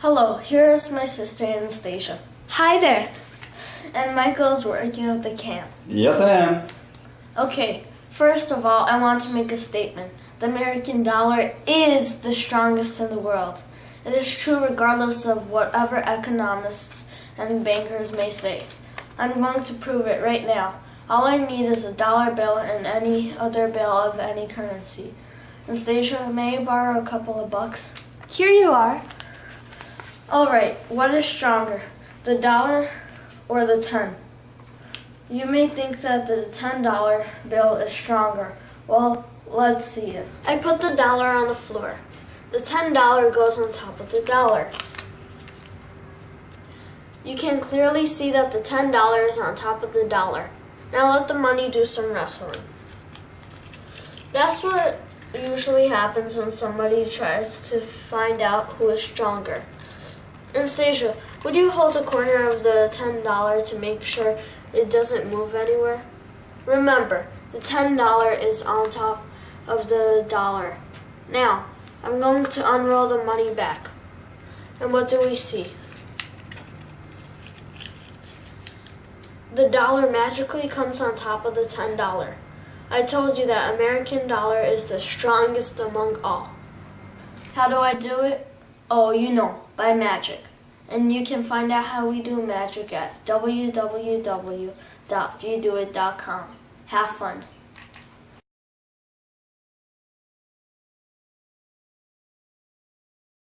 Hello, here is my sister Anastasia. Hi there. And Michael is working with the camp. Yes, I am. Okay, first of all, I want to make a statement. The American dollar is the strongest in the world. It is true regardless of whatever economists and bankers may say. I'm going to prove it right now. All I need is a dollar bill and any other bill of any currency. Anastasia, may I borrow a couple of bucks? Here you are. All right, what is stronger, the dollar or the 10? You may think that the $10 bill is stronger. Well, let's see it. I put the dollar on the floor. The $10 goes on top of the dollar. You can clearly see that the $10 is on top of the dollar. Now let the money do some wrestling. That's what usually happens when somebody tries to find out who is stronger. Anastasia, would you hold a corner of the $10 to make sure it doesn't move anywhere? Remember, the $10 is on top of the dollar. Now, I'm going to unroll the money back. And what do we see? The dollar magically comes on top of the $10. I told you that American dollar is the strongest among all. How do I do it? Oh, you know, by magic. And you can find out how we do magic at www.viewdoit.com. Have fun.